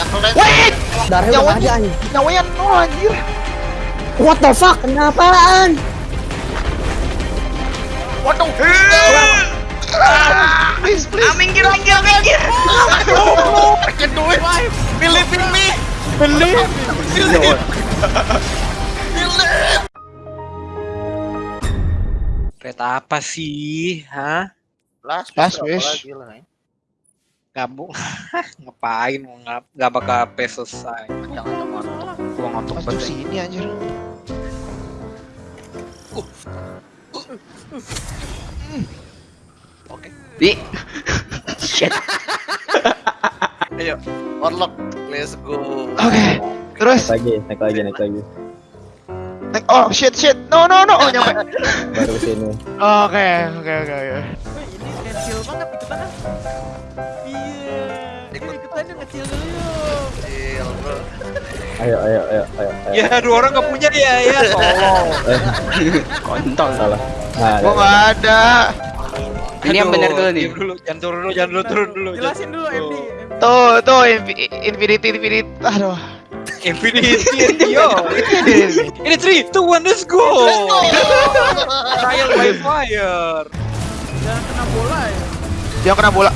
Yang keren. Wait! Darahnya Nyawa udah ada anjing. Nyawanya nol anjir. What the fuck? Kenapaan? Waduh. Please, please. Minggir, minggir, minggir. I can do it. Believe in me. Believe. Believe. Kereta apa sih? Hah? Last, Last wish gabung. Ngapain? Nggak nggak bakal pesos aja jangan jangan gua ngantuk banget sini anjir. Uh. oke. Okay. di shit. Ayo orlok let's go. Oke okay. terus. Naik lagi naik lagi naik lagi. Naik oh shit shit. No no no. Oh nyampe. Baru sini oke oke oke oke. Ini kecil banget itu Iya. Ikut. Ikutan yang kecil dulu yuk. Chill, bro. Ayo, ayo, ayo, ayo. ayo. Ya dua orang gak punya dia ya. Tolong. Kontol. Salah. Nah, Gua nggak ada. Ini yang benar dulu nih. Dulu, jangan turun dulu, jangan dulu turun dulu. Jelasin dulu MD. MD. Tuh tuh infi- infinity infinity. Aduh. Infinity, yo. Ini 3, 2, 1, let's go. Trial by fire. Jangan kena bola ya. Yang kena bola.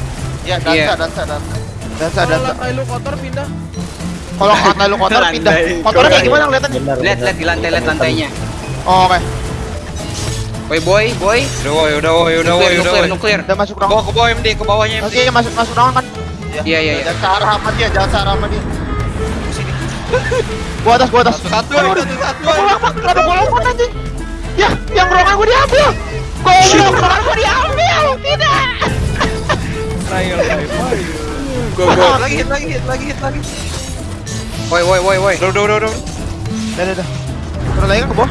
Ya, dansa, Iya. dansa, dansa. Dansa Kalau dansa. lantai lu kotor pindah. Kalau kata lu kotor pindah. Kotornya kayak gimana kelihatan? benar. Lihat, lihat di lantai, lihat lantainya. Oh, oke. Boy, boy, boy. Udah woi, udah woi, udah woi, udah woi. nuklir. Udah masuk Ke ruangan. bawah, ke bawah MD, ke bawahnya MD. Oke, masuk masuk ruangan kan. Iya, iya, iya. Jangan searah sama dia, jangan searah sama dia. Gua atas, gua atas. Satu, satu, satu. Gua lompat, kenapa gua lompat anjing? Ya, yang ruangan gua diambil. Gua ruangan gua diambil. Tidak. Fire. Go, go. Lagi hit, lagi hit, lagi hit, lagi. Boy, boy, boy. Udah, udah, udah, udah. Udah, udah, udah. Turun lagi kan ke bawah.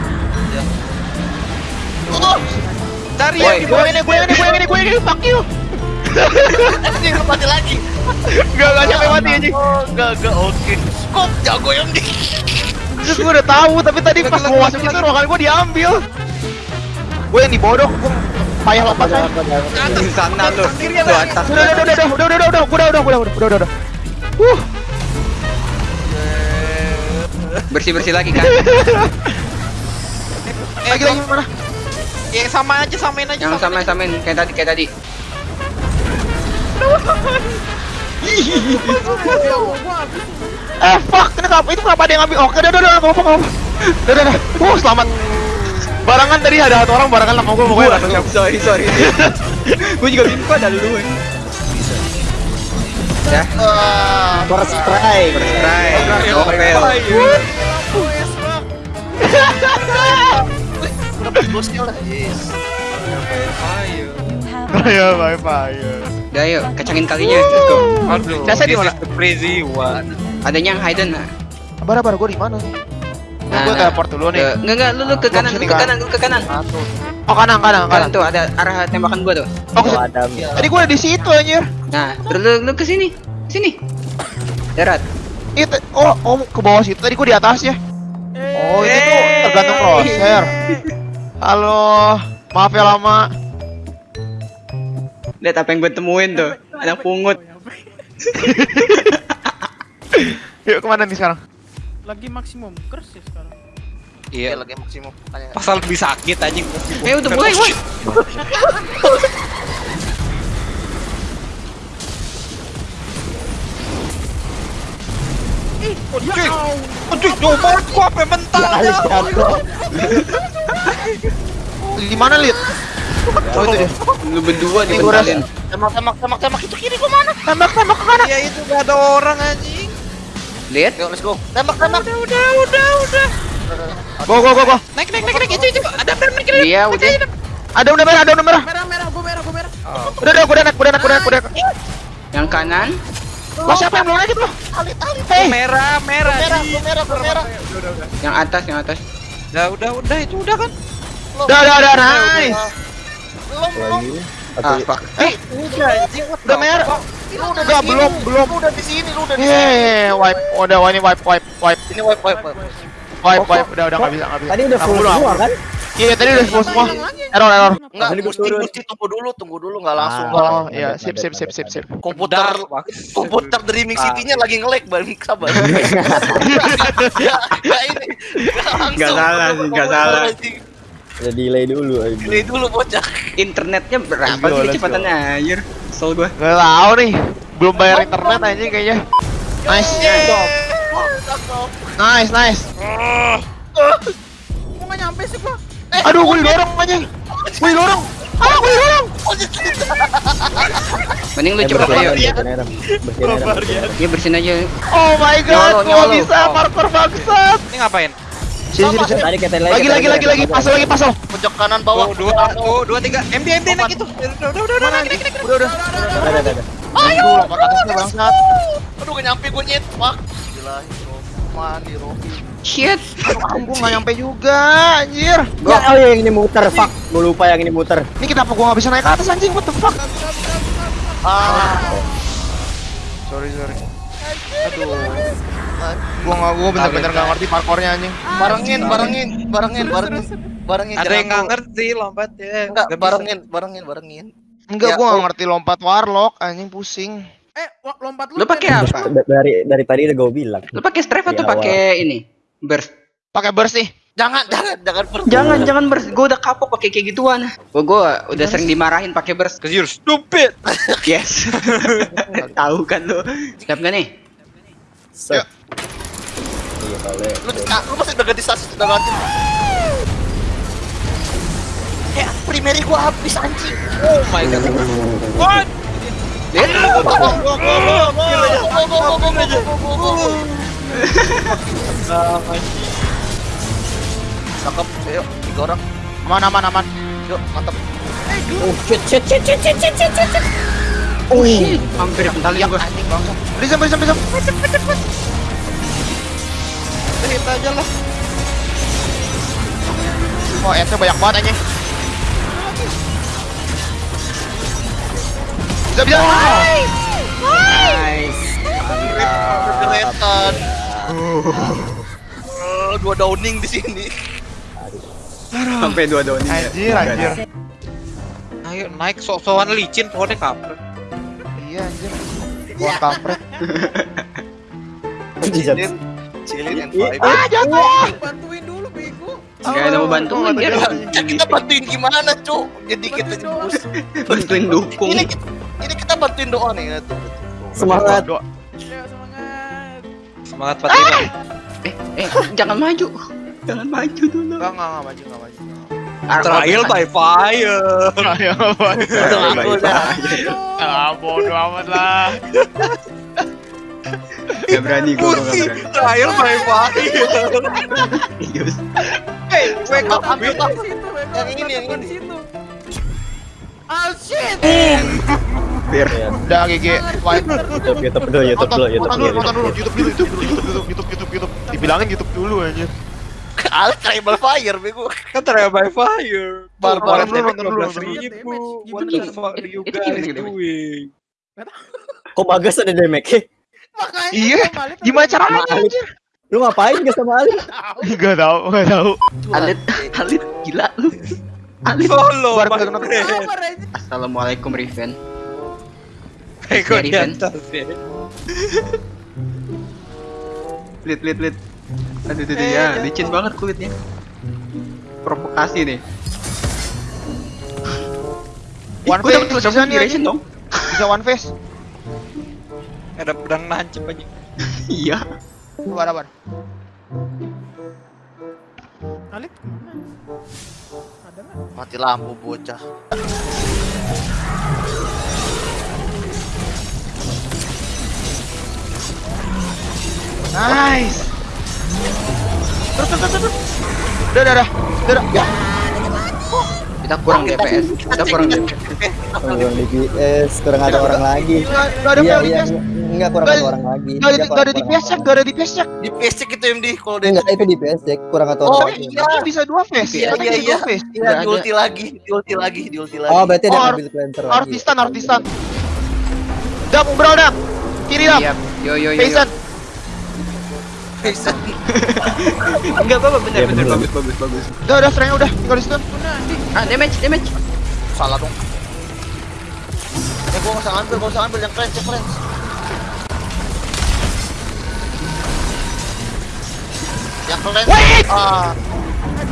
Cari Woi. yang di Gue yang ini, gue yang ini, gue yang ini, gue yang ini, fuck you. Anjing, lu mati lagi. Gak, gak sampai mati anjing. Oh, enggak, enggak, oke. Kok jago yang di. Terus gue udah tahu, tapi tadi pas Lagi, mau lagi, masuk lagi. itu ruangan gue diambil. Gue yang dibodok, gue payah lompat saya. Di sana lu. Tuh atas. Udah, udah, udah, udah, udah, udah, udah, udah, udah, udah, udah, udah, udah, udah, udah. Uh, Bersih-bersih lagi kan. lagi lagi mana? Yang sama aja, samain aja. Yang sama samain kayak tadi, kayak tadi. Ya. Eh, fuck, kenapa itu kenapa ada yang ngambil? Oke, udah, udah, udah, apa-apa. Udah, udah, udah. Uh, selamat. Barangan tadi ada satu orang barangan sama gue pokoknya. langsung siap. sorry, sorry. Gue juga bingung ada lu. Ya, Ah, First try. try. Novel. fire. udah pas bosnya lah. Yes. Fire. Ya, bye bye. Udah yuk, kacangin kalinya. Let's go. Aduh, Jasa di this mana? is the crazy one. Adanya yang hidden nah. Sabar, sabar, gue di mana nih? Nah, gue teleport dulu nih. Enggak enggak lu lu ke kanan, lu ke kan? kanan, lu ke kanan. Oh, kanan, kanan, Kanan kanan. tuh ada arah tembakan gua tuh. Oh, Oh, Adam. Tadi gue udah di situ anjir. Nah, terus lu lu ke sini. Sini. Darat. Itu oh, oh ke bawah situ. Tadi gue di atas ya. Oh, ini tuh tergantung crosshair. Halo, maaf ya lama. Lihat apa yang gue temuin tuh. Anak pungut. Yuk ke mana nih sekarang? Lagi maksimum kers ya sekarang. Iya, Iya, lagi maksimum. Pasal lebih sakit anjing. Eh udah mulai, woi. Anjing, anjing, coba gua apa mental. Di mana, Lid? Oh, itu dia. Lu berdua Ini gua dibentalin. Tembak, tembak, tembak, tembak. Itu kiri gua mana? Tembak, tembak ke kanan. Ya itu gak ada orang anjing. Lihat. Yuk, let's go. Tembak, tembak. Udah, udah, udah, udah. Go, go, go, go. Naik, naik, naik, naik, itu, itu. Ada benar naik, naik, Iya, udah. Ada udah merah, ada udah merah. Merah merah gua merah gua merah. Udah, udah, gue udah naik, gue udah naik, gue udah naik, gue udah naik. Yang kanan. Lah siapa yang belum naik itu? Alit, alit. Hey, Merah, merah. Merah, Ji. gua merah, gua merah. Yang atas, yang atas. Udah, udah, udah, itu udah kan. udah, udah, udah, nice. Belum, belum. Lagi. Ah, fuck. Eh, Udah, anjing. udah merah. Lu udah Enggak, sini. belum, belum. Lu udah di sini, lu udah di sini. Hehehe, wipe, udah, wah ini wipe, wipe, wipe, Ini wipe, wipe, wipe. wipe, udah, udah nggak bisa, nggak bisa. Tadi udah full semua kan? Iya tadi udah semua semua. Error error. Enggak, mesti turun. mesti tunggu dulu, tunggu dulu enggak langsung. Ah. Oh iya sip sip sip sip sip. Komputer komputer Dreaming Ah. City-nya lagi nge-lag balik sabar. Ya, ya ini. Nggak salah sih, nggak salah. Ada delay dulu aja. Delay dulu bocah. Internetnya berapa go, sih kecepatannya anjir? Kesel gua. Gak tahu nih. Belum bayar internet aja kayaknya. Nice. Nice nice. Kok nggak nyampe sih gua? Aduh gue didorong aja. Gue didorong. Ah gue didorong. Mending lu Eh, cepet bersihin ayo. Bersihin Adam. Ya bersihin aja. Oh my god. Gua bisa parkour bangsat. Ini ngapain? Sini sini sini. Tadi kata Lagi lagi lagi lagi pasal lagi pasal. Pojok kanan bawah. Dua, oh, dua, tiga. MD, MD, naik itu. Udah, udah, udah, naik, naik, naik. Udah udah. Ada ada ada. Ayo. Bangsat. Aduh, gak nyampe gue nyet. Fuck. Gila, mandi Robi. Shit. Gue gak nyampe juga anjir. Ya, oh yang ini muter, fuck. Gue lupa yang ini muter. Ini kenapa gua gak bisa naik ke atas anjing? What the fuck? Ah, Sorry sorry. Aduh. Gua gak gua bener-bener gak ngerti parkournya anjing. barengin, barengin, barengin, barengin. Barengin. Ada yang nggak ngerti lompat ya. Enggak, Nggak barengin, barengin, barengin. Enggak, Ya, gua oh. gak ngerti lompat warlock anjing pusing. Eh, lo- lompat lu. Lu pakai apa? Da- Dari dari tadi udah gue bilang. Lu pakai strafe atau pakai ini? Burst. Pakai burst nih. Jangan, jangan, jangan per. Jangan, jangan burst. Gua udah kapok pakai kayak gituan. Gua gua udah sering dimarahin pakai burst. Cause you're stupid. Yes. Tahu kan lu. Siap gak nih? Set. Iya, boleh. Lu, ah, lu masih udah ganti stasis, udah ganti. Eh, primary gua habis anjing. Oh my god. What? Lihat. Cakep, ayo, tiga orang. Aman aman aman. Yuk, mantap. Oh shit shit shit shit shit shit shit shit. Oh shit. Hampir kentalin gua. Anjing bangsat. Prism prism prism. Hit aja lah. Oh, ente banyak banget anjing. Bisa bisa. Nice. Keretan. Eh, dua downing di sini. Sampai dua daun ini. Anjir anjir. Ayo naik sok-sokan licin pohonnya kampret. Iya anjir. Gua kampret. Cilin, cilin yang five. Ah, jatuh. Bantuin dulu, bego. Gak ada mau bantuin dia. Ya, kita bantuin gimana, Cuk? Jadi kita Bantuin doang. jebus. Bantuin dukung. Ini kita, ini kita bantuin doa nih. Tuh, tuh. Semangat. Doa. Semangat. Semangat Fatima. Eh, eh, jangan maju. Jangan maju dulu. Enggak enggak enggak maju enggak maju. Trial by fire. Udah, aku udah. Ah, bodo amat lah. Gak berani gue Putih. main pahit Hei iya, eh, wake up ambil Yang ini yang ini. Oh shit. Udah GG Youtube Youtube dulu Youtube dulu Youtube dulu Youtube dulu. Youtube dulu Youtube Youtube Youtube Youtube Dibilangin Youtube dulu aja Al trial fire bego. Kan trial fire. Barbar damage 12 ribu. What the fuck are you guys doing? Kok Bagas ada damage? Makanya iya. Gimana caranya anjir? Lu ngapain gak sama Alif? Gak tau, gak tau. Alif, Alif gila lu. Alif oh, solo. Assalamualaikum Riven. Eh, Eko di atas ya. Lit, lit, lit. Aduh, aduh, ya, licin banget kulitnya. Provokasi nih. One face, bisa nih, dong. Bisa one face. Ada pedang nancep aja. Iya. Sabar, sabar. Alit? Ada nggak? Mati lampu bocah. Nice. Terus, terus, terus, terus. Udah, udah, udah. Udah, udah. Ya. Kita kurang DPS. Kita kurang DPS. Kurang DPS, kurang ada orang lagi. Nggak nggak ada Iya iya DPS. enggak kurang Nggak ada orang lagi. Nggak ada, Iya, nggak DPS check, nggak ada DPS check. Di PC itu MD kalau dia. Enggak itu DPS cek kurang atau Oh, orang lagi. iya. Bisa dua face. Iya, iya, bisa iya. dua face. Iya, Nggak di ada. ulti lagi, di ulti lagi, di ulti lagi. Oh berarti ada Oh, mobil cleanser lagi. Artistan, artistan. Dam, bro, dam. Kiri dam. Siap. Yo yo yo. Bisa. Enggak apa-apa bener Iya, bener bener. bagus bagus bagus. Udah, udah, strength udah, tinggal di stun. Ah damage damage. Salah dong. Eh gua nggak usah ambil, gua usah ambil yang cleanse, yang cleanse. Yang cleanse. Ah,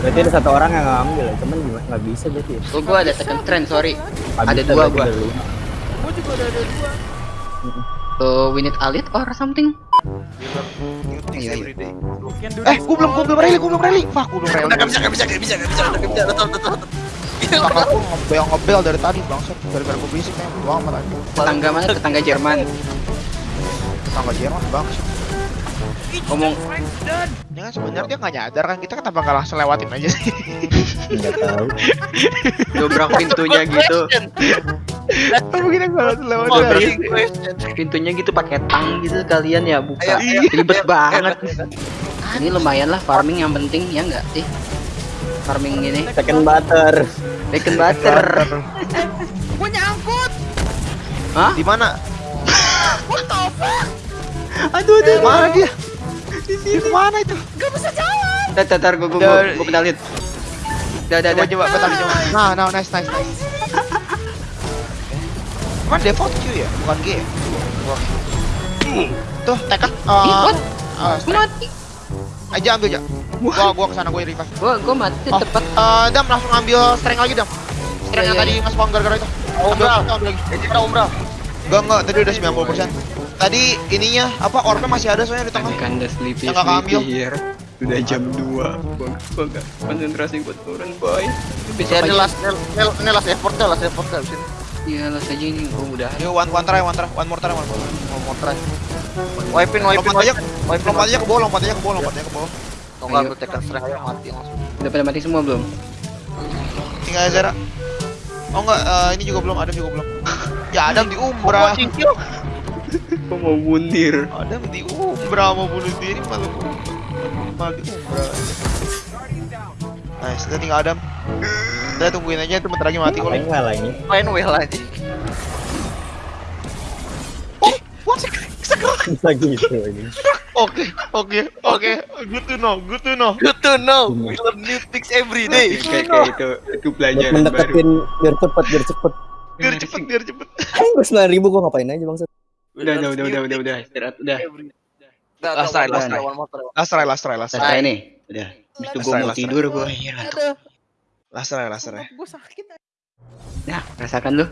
Berarti ada satu orang yang ngambil ya, cuman nggak bisa berarti. ya. Oh gua ada second trend sorry. Ada dua gua. Gua juga udah ada dua. So we need alit or something. Iya, iya. Eh, gua belum, gua belum rally, gua belum rally. Fuck, gua belum rally. Nggak bisa, nggak bisa, nggak bisa, nggak bisa, nggak bisa, udah tahu. Fuck, aku ngebel ngebel dari tadi bangsat. Gara-gara gua berisik nih, doang amat aja. Tetangga mana? Tetangga Jerman. Tetangga Jerman bangsat. Ngomong Ya kan sebenarnya dia nggak nyadar kan kita kenapa nggak langsung lewatin aja sih. Nggak tahu. dobrak pintunya gitu. Kita nggak langsung lewatin. Pintunya gitu pakai tang gitu kalian ya buka. Ayo, ayo, Ribet ayo, banget. Ini lumayan lah farming yang penting ya enggak sih? Farming gini. Second butter. Bacon butter. Gua nyangkut. Hah? Di mana? Aduh, aduh. Mana dia? Di mana itu? Tar, tar, tar, gua, gua, gua, gua kenalin. Dah, dah, Coba dah. coba bentar coba. Nah, nah, nice, nice, nice. Cuman default Q ya, bukan G. ya? Tuh, tekan. Uh, uh, Gua mati. aja ambil aja. Gua gua ke sana gua revive. Gua, gua mati Oh, tepat. uh, Dam langsung ambil strength lagi Dam. Strength Iya, yang iya, tadi mas Pong gara-gara itu. Umbral. ambil lagi. Umbral. Enggak, tadi udah 90%. Tadi ininya apa orbe masih ada soalnya di tengah. Kinda sleepy, Yang sleepy here. Udah jam 2 Gua, gak konsentrasi buat turun boy Ya ini last, ini ini last effort dah, last effort dah. Sini. Iya lah saja ini gua udah Yo one one try, one try, one more try, one more. Mau mau try. Wipin, wipin, Lompat aja, lompat aja ke bawah, lompat aja ke bawah, lompat aja ke bawah. Kalau nggak ambil tekan strength aja mati langsung. Udah pada mati semua belum? Tinggal Zara. Oh enggak, eh, ini juga belum, Adam juga belum. ya Adam di Umbra. Gua mau bundir Adam di Umbra mau bunuh diri malah malah di Umbra. Nice, kita tinggal Adam. Kita tungguin aja itu bentar lagi mati kalau. Ngapain ngalah ini? Main well aja. Oh, what? Bisa gitu ini. Oke, oke, oke. Good to know, good to know. Good to know. We learn new things every day. Kayak kayak itu Itu pelajaran baru mendeketin biar cepet biar cepet. Biar cepet, biar cepet. Gue sembilan ribu gue ngapain aja bang? Udah udah udah udah udah udah Istirahat udah Dah, Last dah, try, last one try. more, one more try. Last try, last try, last try. Selesai nih Udah Habis itu gua Selesai, mau selesai. tidur gua Iya ngantuk Aduh. Last try, last try. Gua sakit. Nah rasakan lu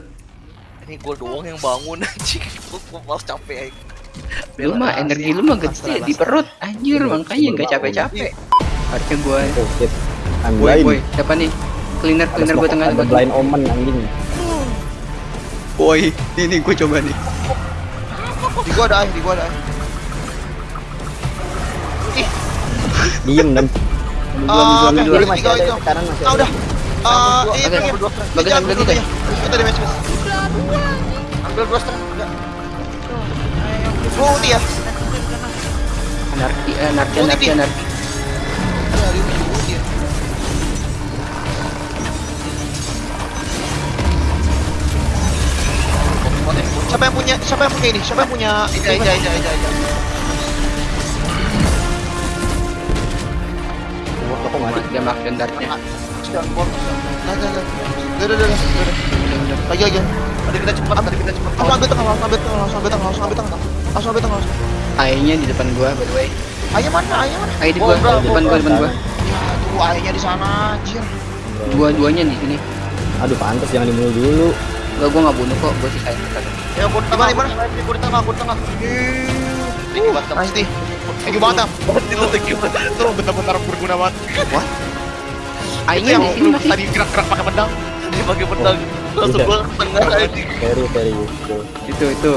Ini gue doang yang bangun anjing. Gue gue malas capek. Lu mah energi lu mah gede di perut Anjir makanya gak capek-capek Harusnya gua Oh shit. I'm Boy blind. boy Siapa nih? Cleaner Ada cleaner gua smoke, tengah ada bagi blind omen anjing. Boy Ini gua coba nih Di gua ada air, di gua ada air. Diem dan. Ah, dua. Masih tiga itu. Ah, udah. Ah, iya, dua, iya. ambil dua. Bagus ambil dulu ya. Kita damage base. Ambil dua setengah. Enggak. Gua ulti ya. Anarki anarki Ulti, anarki Bi. anarki Siapa yang punya? Siapa yang punya ini? Siapa yang punya? Ija, ija, ija, ija, ija. Wah, kok mati? Dia makan dartnya Jangan bor. Nah, nah, nah. Udah, udah, udah, udah, udah. Lagi, lagi. Tadi kita cepat, tadi kita cepat. Langsung ambil tengah, langsung ambil tengah, langsung ambil tengah, langsung ambil tengah. Langsung ambil tengah, langsung. Ayahnya di depan gua by the way Ayah mana? Ayah mana? Ayah di gua depan gua depan gua Ya, tuh ayahnya di sana, anjir. Dua-duanya di sini Aduh pantas jangan dibunuh dulu. Gua gua nggak bunuh kok gua sisain Ya, gue di Di mana, tengah, di mana? gue di tengah, gue tengah. Thank you, Batam. Nice, Ti. Thank you banget. Itu thank you. Itu bentar-bentar berguna banget. Itu Ayahnya yang lu tadi gerak-gerak pakai pedang. Dia pakai pedang. Langsung gue ke tengah aja. Very very useful. itu itu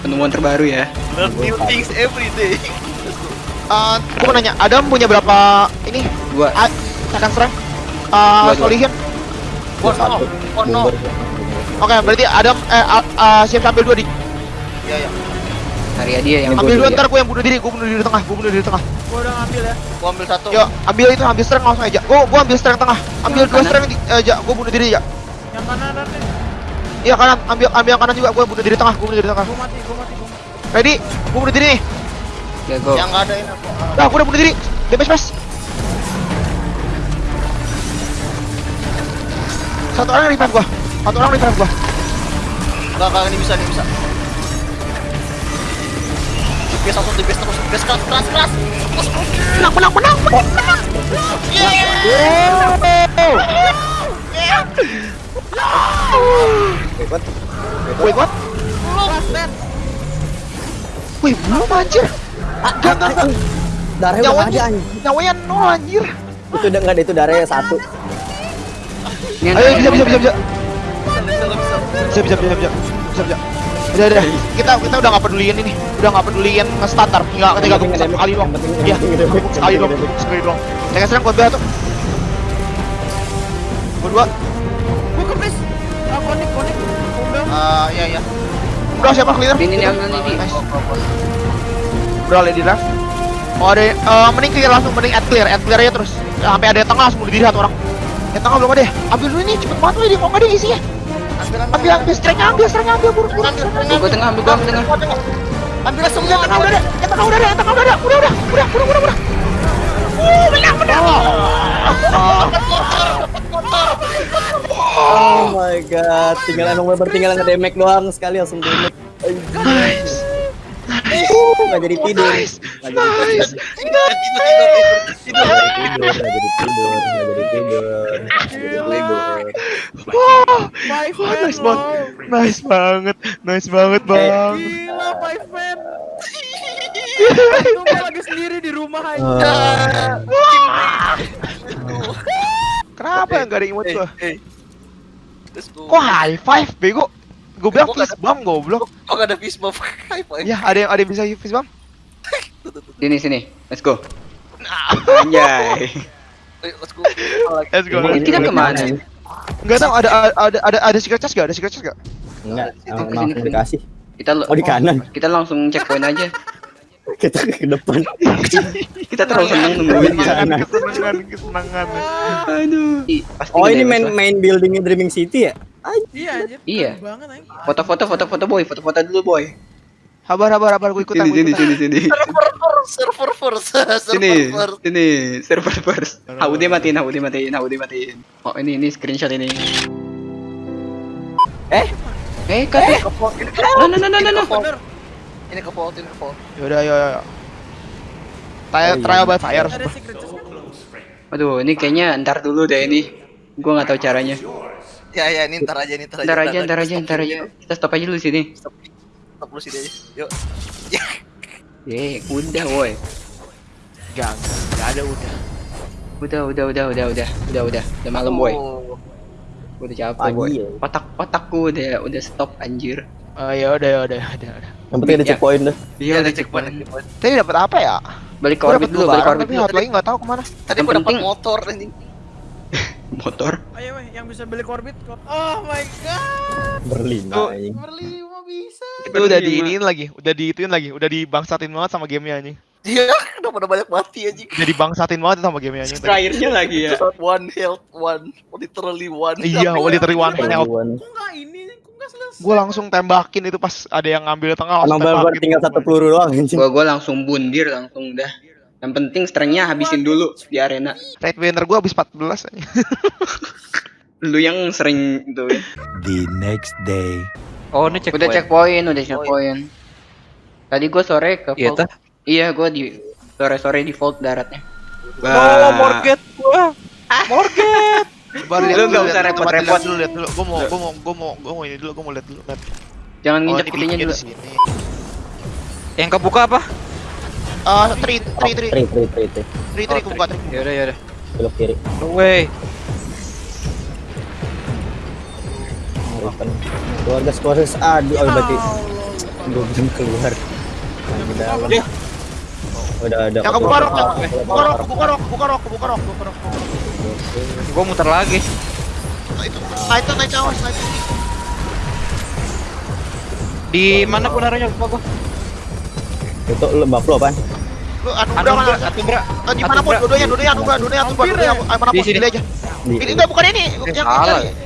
penemuan terbaru ya Learn new things every day. Eh, gua mau nanya, Adam punya berapa ini? gua Ah, strength? Dua, Uh, dua. Solihin. Oh no, oh no. Oke, berarti Adam eh ah, ah, siap ambil dua di. Ya, ya. hari dia yang Ambil dua ya. ntar gua yang bunuh diri, gua bunuh diri di tengah, gua bunuh diri di tengah. Gua udah ngambil ya. Gue ambil satu. Yo, ambil itu, ambil strength langsung aja. Gua gua ambil strength tengah. Ambil dua kanan. strength di eh, gua bunuh diri ya. Yang kanan dan nih. Iya kanan, ambil ambil yang kanan juga, gua bunuh diri tengah, gua bunuh diri tengah. Gua mati, gua mati, gua mati. Ready? Gua bunuh diri nih. Ya go. Yang nggak ada ini aku. Nah, aku udah bunuh diri. Damage pas. Satu orang revive gua. Satu orang revive gua. Enggak, enggak ini bisa, ini bisa. DPS langsung DPS terus, DPS keras, keras, keras. Terus, Menang, menang, menang, menang, menang. Wait, what? Wait, what? Wih, belum anjir. Enggak, enggak, enggak. Darahnya udah ada anjing. nyawanya nol anjir. Itu udah nggak ada itu darahnya satu. Ayo, bisa, bisa, bisa, bisa. Bisa, bisa, bisa. Bisa, bisa, bisa, bisa. Bisa, bisa. Udah, udah. Kita kita udah nggak peduliin ini. Udah nggak peduliin nge-standar. Tinggal ketika penting gue satu nge-damage, kali doang. yang Iya, yang sekali yang doang. Sekali doang. Saya serang buat tuh. Berdua. Gue kepis. Ah, konik, konik. Ah, iya, iya. Udah siapa clear? Ini nih. Nice. Udah lady draft. Oh ada, eh, mending clear langsung, mending add clear, add clear aja terus. Ya, sampai ada yang tengah langsung bunuh diri satu orang. Yang tengah belum ada ya? Ambil dulu nih, cepet banget weh, kok nggak ada isinya? Ambil, ambil, strengnya ambil, strengnya ambil, buru, buru, Gua tengah, ambil gua ambil tengah. Ambil semua. Tengah udah yang tengah udah yang tengah udah ada, udah, udah, udah, udah, udah, udah. Uh, menang, menang. Oh my god, tinggal emang bener tinggal nge-damage doang sekali langsung damage. Nice, nggak jadi tidur. nice, Nggak nice, tidur. Nggak jadi tidur, nggak jadi tidur, nggak jadi tidur. Nggak jadi tidur. Wah, nice banget, wow. nice banget, nice banget bang. Gila, lagi sendiri di rumah aja. Ah, Kenapa yang gak ada emote gua? Eh, go. Kok high five, bego? Gue bilang fist bump goblok. Kok nggak ada fist bump? Ya, ada yang ada yang bisa fist bump? Sini sini. Let's go. Anjay. Ayo, let's go. Let's go. Ini kita ke mana? Enggak tahu ada ada ada ada secret chest gak? Ada secret chest gak? Enggak, Sini, emang dikasih. Kita Oh di kanan. Kita langsung checkpoint aja. Kita ke depan. Kita terlalu seneng nungguin gitu. Kesenangan, kesenangan, kesenangan. Aduh. Pasti Oh ini nge-damage main main buildingnya Dreaming City ya? Iya anjir. Iya. keren Banget anjing. Foto-foto foto-foto boy, foto-foto dulu boy. Sabar, sabar, sabar, gue ikutan, Sini sini sini sini. Server first, server Sini, first. sini, server first. HUD matiin, HUD matiin, HUD matiin. Oh ini ini screenshot ini. Eh? Eh, kata. No no no no no. no. Bener. Ini ke vault, ini ke vault. Yaudah, ayo, ayo. Trial, Oh, iya. trial by fire. Kan? Aduh, ini kayaknya ntar dulu deh ini. Gua nggak tahu caranya. Ya ya, ini ntar aja, ini ntar aja. Ntar aja, ntar aja, Stop ntar aja. dulu. Kita stop aja dulu sini. Stop, stop dulu sini aja. Yuk. Eh, udah woi. Enggak, enggak ada udah. Udah, udah, udah, udah, udah, udah, udah, udah malam boy. Oh. Udah capek boy. ya. Otak otakku udah udah stop anjir. Oh, ya udah, ya udah, ya udah, udah. Yang penting ada Ya. checkpoint dah. Iya, ada udah checkpoint. Tadi dapat apa ya? Balik ke orbit dulu, balik ke orbit tapi dulu. satu lagi nggak tahu ke mana. Tadi gua dapat motor anjing. Motor. Ayo weh, yang bisa beli korbit. Oh my god. Berlima anjing. Berlima bisa. Itu udah diinin lagi, udah diituin lagi, udah dibangsatin banget sama gamenya anjing. Iya, kenapa udah banyak mati anjing. Udah dibangsatin banget sama gamenya anjing. Terakhirnya lagi ya. One health, one, literally one. Iya, Tapi- literally one health. Kok nggak ini? Kok nggak selesai? Gue langsung tembakin itu pas ada yang ngambil tengah langsung Emang tembakin. tinggal satu peluru doang anjing. Gua gua langsung bundir langsung udah. Yang penting strengthnya habisin dulu di arena. Red winner gue habis 14 anjing. Lu yang sering itu. ya. The next day. Oh, ini Udah checkpoint, udah checkpoint. Tadi gua sore ke Iya? Iya, gua di sore-sore di vault daratnya. Oh, Morget gua. Morget. Baru Lu nggak usah repot-repot. dulu, lihat dulu. Gue mau, gue mau, gue mau, gue mau ini dulu, gue mau lihat dulu. Lihat. Jangan Oh, nginjek pintunya dulu. Yang kebuka apa? Ah, tri, tri, tri, Tri tri tri tri. tri, tri, gue buka tri. Yaudah, yaudah. Belok kiri. No way. Keluarga keluarga aduh oh, berarti gue belum keluar. Nah, di dalam. Ya. Udah ada. Yang kebuka rok, kebuka rok, kebuka rok, kebuka rok, kebuka rok. Gua muter lagi. Nah, itu, awas, naik. Di mana pun gua. Itu lu buffalo apaan? Lu anu udah Anugerah, mana? anugerah. Eh, Di mana pun, dua-duanya, dua-duanya anugerah, dua-duanya anugerah, Hampir dua-duanya ya? mana Di pun sini. pilih aja. Ini enggak bukan ini, yang salah. yang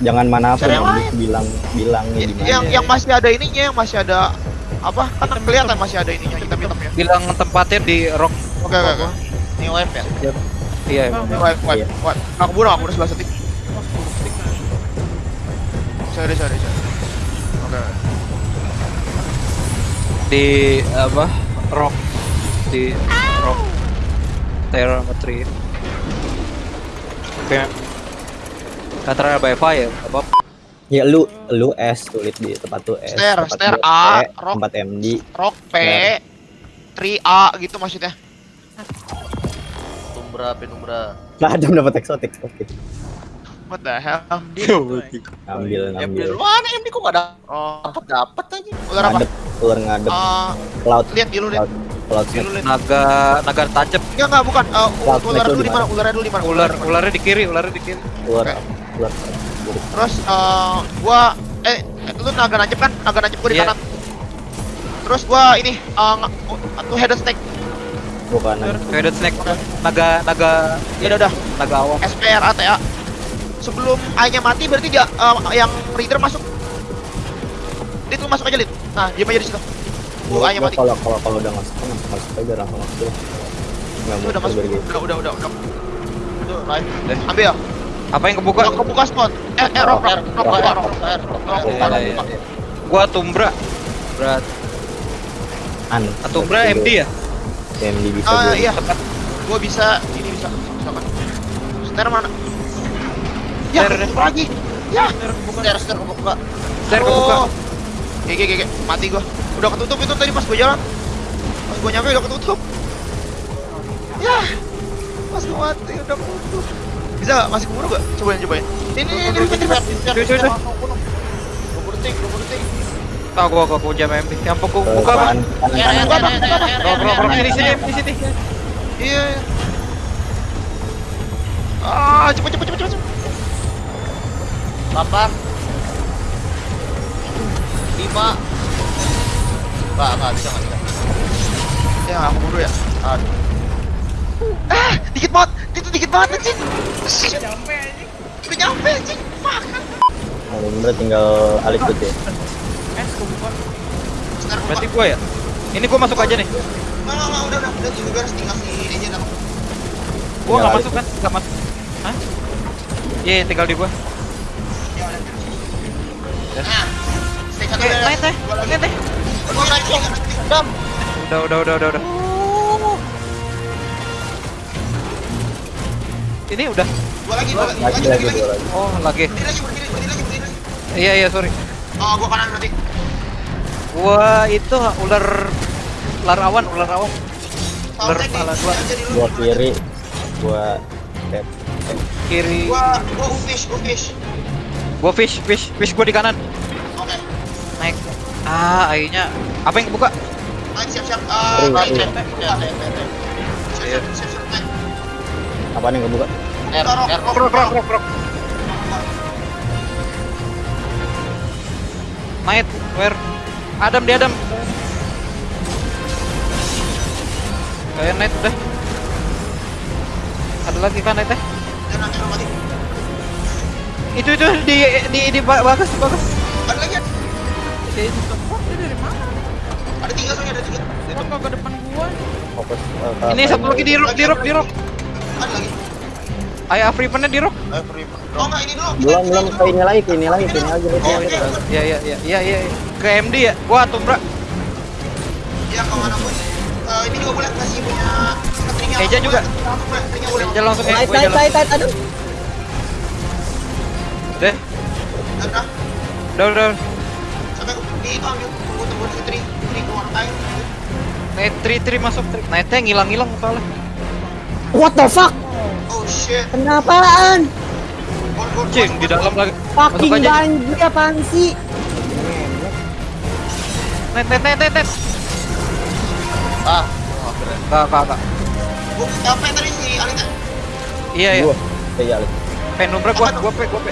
jangan mana pun Cari yang yang lain. bilang mana. yang yang masih ada ininya, yang masih ada apa? Kan kelihatan masih ada ininya hitam-hitamnya. bilang tempatnya di rock Oke oke oke. Ini wave ya? iya Wipe wipe wipe. Aku bunuh aku bunuh sebelah setik. Sorry sorry sorry. Oke. Di apa rock di rock telemetry oke Kataral by fire apa Ya lu lu S tulis di tempat tuh S. Stair, tempat stair A, E, rock. tempat MD. Rock P, Benar. 3A gitu maksudnya. Penumbra, penumbra. Nah, Adam dapat eksotik. Oke. What the hell? Ambil MD ngambil. lu mana MD kok gak Oh, dapet dapet aja. ular apa? Ular ngadep. Eh, Cloud. lihat Dulu snake. lihat. naga naga tancap Enggak enggak bukan. Eh, Cloud ular dulu lu di di mana? Ularnya dulu di mana? ular di ularnya di kiri ularnya di kiri Ular. Oke. Ular. Terus eh gua eh lu naga nancep kan? Naga nancep gua di Iya. kanan. Terus gua ini eh nge- tuh head snake. Bukan. Faded snake naga naga Ya udah udah. naga awan SPR ATA. Sebelum A-nya mati berarti dia eh, yang reader masuk. Lu masuk aja Lid. Nah, diam aja di situ. Gua A-nya mati. Kalau kalau kalau udah masuk kan masuk aja langsung masuk. Itu udah masuk. Udah udah udah udah. Itu live. Eh. Ambil ya. apa yang kebuka Udah kebuka spot. Eh eh rock rock rock rock rock. gua tumbra berat An. tumbra MD ya MD bisa Ah iya. Gua bisa ini bisa. Misalkan. Stair mana? Ya, kebuka lagi. Ya. Stair, stair kebuka. Stair kebuka Gege gege mati gua. Udah ketutup itu tadi pas gua jalan. Pas gua nyampe udah ketutup. Ya. Pas gua mati udah ketutup. Bisa gak? Masih keburu gak? Cobain cobain. Ini ini ini ini, ini. Cuy, cuy. Kubur tik, kubur tik. Tahu gua gua jam MD. Yang pokok buka apa? Eh, eh, Rock rock rock eh, sini eh, sini eh, di sini. Iya. Ah, cepet cepet cepet cepet. cepet. Lima. Enggak, enggak bisa, enggak bisa. Ya, aku buru ya. Aduh. Ah, dikit banget. Itu dikit banget anjing. Udah nyampe anjing. Udah nyampe anjing. Fuck. Nah, bener tinggal alik gitu ya. S kebuka. Berarti gua ya. Ini gua masuk aja nih. Nggak, nggak, nggak, udah, udah, udah, juga harus tinggal si agent aku. Gua nggak Tinggal masuk kan? Nggak masuk. Hah? Iya, tinggal di gua. Ya udah. Nah, udah. teh. Teh. Gua. Udah, udah, udah, udah, udah. Ini udah. Dua lagi, dua lagi, Lagi lagi, lagi. Oh, lagi. Berdiri lagi, berdiri, berdiri lagi, berdiri lagi. Iya, iya, sorry. Oh, gua kanan berarti. Gua itu ular ular awan, ular awan. Tadi, salah gua. Gua kiri. Gua tap. Kiri. Gua, gua ufish, ufish. Gua fish, fish, fish gua di kanan. Ah, akhirnya apa yang kebuka? Ah. Ya, ya, ya, ya. Siap-siap, siap-siap, naik. Apaan yang kebuka? R, Rock, R. rock, Rock, rock, rock. rock, rock. Night, where? Adam di Adam. Kayak night udah. Ada lagi kan night teh? Mati. Itu itu di di di ba- bagus bagus. Ada lagi, ada. Di- Support dia dari mana? ada tiga soalnya, ada tiga. Support ke depan gua. Fokus. ke Ini satu lagi di rock, di rock, di rock. Ada lagi. Ayah Afripannya di rock. Eh, free. Oh enggak, ini dulu. Belum belum ke ini lagi, ke ini lagi, ke ini lagi. ke Oh, lagi. iya. Iya iya iya iya iya. Ke MD ya. Wah, tumbra. Ya, kalau mana pun. Eh, ini juga boleh kasih punya keteringnya. Eja juga. Jalan langsung naik, jalan. naik, naik, aduh. Deh. Udah, Udah udah. Ambil tunggu tunggu keluar Night masuk tri. Nightnya ngilang-ngilang soalnya. What the fuck? oh shit Kenapaan? Cing di dalam lagi. Fucking banjir apaan sih? Night night night. night. Ah, gua apa yang tadi si Alita Iya iya. Gua. Iya, Alik. Penumbra gua gua pe gua pe.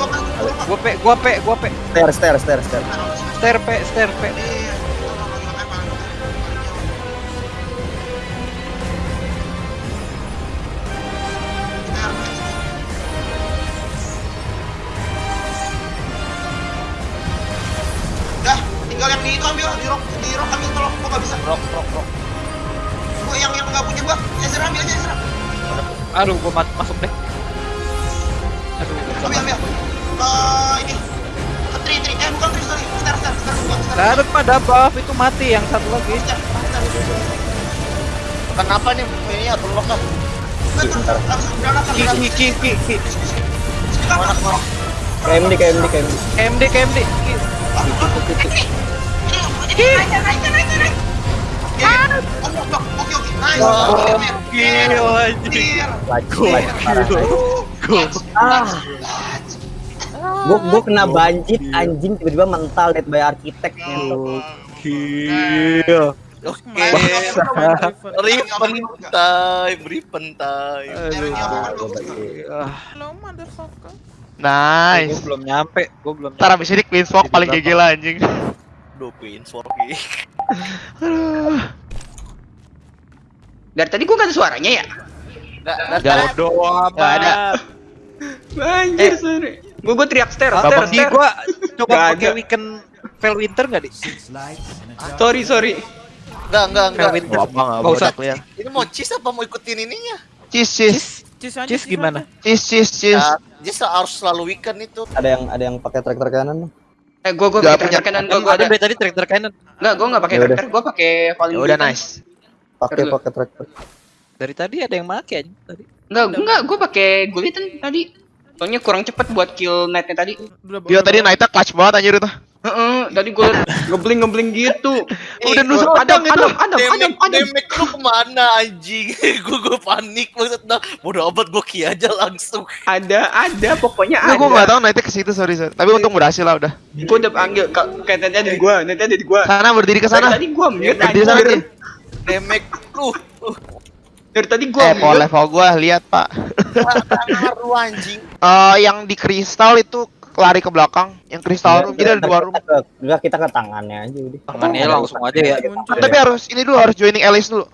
gua pe gua pe gua pe. Stair, stair, stair, stair. Stair pe stair pe. Iya, Udah, tinggal yang di itu ambil, di rock, di rock ambil tolong, gua nggak bisa. rock, rock, rock. ambil aja serang. Aduh, gua mat- masuk deh. Ambil ambil. Eh ini. Tri tri eh bukan tri sorry. Star star star bukan star. Gak ada pada buff itu mati yang satu lagi. Star, star. Kenapa nih ini ya kan? Betul, langsung granat Ki ki ki ki KMD KMD KMD KMD KMD. Ki. Oke oke. Nice. Gila anjing. Clear. Guys. Ah. Gua gua kena banjir anjing tiba-tiba mental dead by architect ngentot. Gila. Oke. Ripen time, ripen time. Motherfucker. Nice. gua belum nyampe, gua belum. Ntar abis ini Queen's Walk paling GG lah anjing. Duh, Queen Sorry. Aduh. Dari tadi gua gak ada suaranya ya? Bodoh Nggak ada. amat. Anjir, sorry. Gua gua teriak ster, ster, Babak di gua coba pakai weekend Vel Winter enggak, Di? Sorry, sorry. Enggak, enggak, enggak. Winter. Gak apa nggak Nggak usah. clear. Ini mau cheese apa mau ikutin ininya? Cheese cheese aja, Cis gimana? cheese cheese cheese. Ya, dia harus selalu weekend itu. Ada yang ada yang pakai traktor kanan. Eh, gua gua pakai punya- kanan Gua gua ada tadi tractor kanan. Enggak, gua enggak pakai Ya udah. tractor, gua pakai falling Ya udah nice. Pakai pakai traktor. Dari tadi ada yang make aja tadi. Enggak, enggak, gua pakai gulitan tadi. Soalnya kurang cepat buat kill night-nya tadi. Dia tadi naiknya clutch banget anjir itu. Heeh, tadi gua ngebling ngebling gitu. Udah nusuk Adam. Adam, Adam, Adam, Demek, Adam. demek lu ke mana anjing? gue gue panik maksud dah. Bodoh amat gue ki aja langsung. Ada, ada, pokoknya Nah, ada. gue gak tau naiknya ke situ sorry sorry. Tapi untung berhasil lah udah. Gua udah panggil, ka- kayak netnya ada di gua, netnya ada di gua. Sana berdiri ke sana. tadi gua mute Berdiri sana. Demek lu. Dari tadi gua Eh, level gua lihat pak. Ngaruh anjing. Eh, yang di kristal itu lari ke belakang. Yang kristal room. Jadi ada dua room. Enggak kita ke tangannya aja udah. Tangannya langsung aja ya. Muncul. Tapi harus ini dulu harus joining allies dulu.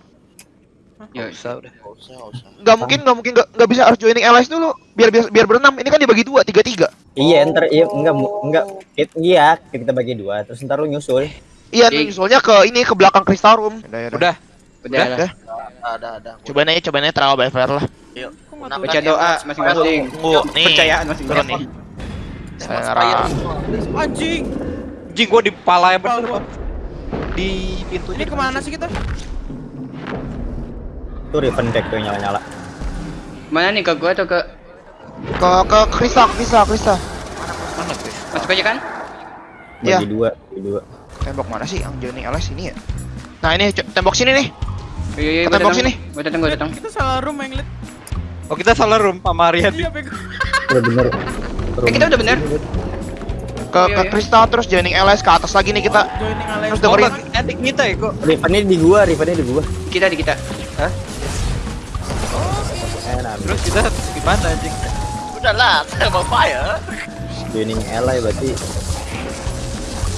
Ya, Bisa udah. Gak usah, gak usah. Nggak mungkin nggak mungkin nggak nggak bisa harus joining allies dulu. Biar biar, biar berenam. Ini kan dibagi dua tiga tiga. Iya, ntar iya enggak enggak it- iya kita bagi dua terus ntar lu nyusul. Iya, Jadi- nyusulnya ke ini ke belakang kristal room. Udah, udah. Udah. udah udah. Ada, ada. Cobain aja, cobain aja trial by fire lah. Yuk. Baca doa masing-masing. Tunggu, nih. Percayaan masing-masing. nih. Saya ngerasa. Anjing. Jing gua di pala ya bener. Di pintunya Ini ke mana sih kita? Tuh Riven deck tuh nyala-nyala. Mana nih ke gua atau ke Ke ke kristal. Mana tuh? masuk aja kan? Iya. Bagi dua, bagi dua. Tembok mana sih yang joining allies ini ya? Nah, ini tembok sini nih. Iya iya datang. sini. Gua datang gua datang. Kita salah room yang lihat. Oh kita salah room sama Rian. Iya, bego. Udah bener. Eh kita udah bener. Ke Iya, ke iya. kristal terus joining allies ke atas lagi nih kita. Joining alliance. Terus Oh, dengerin. nanti kita ya kok. Rivennya di gua, Rivennya di gua. Kita di kita. Eh, nah, Terus kita gimana anjing? Udah lah, thermal fire. joining ally berarti